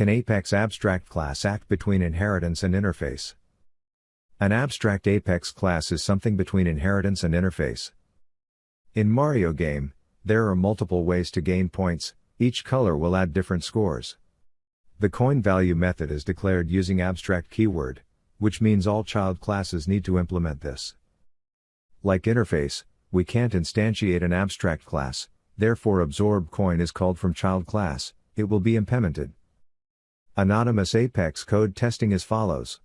Can Apex Abstract Class act between inheritance and interface? An abstract Apex class is something between inheritance and interface. In Mario game, there are multiple ways to gain points, each color will add different scores. The coin value method is declared using abstract keyword, which means all child classes need to implement this. Like interface, we can't instantiate an abstract class, therefore absorb coin is called from child class, it will be implemented. Anonymous Apex code testing as follows.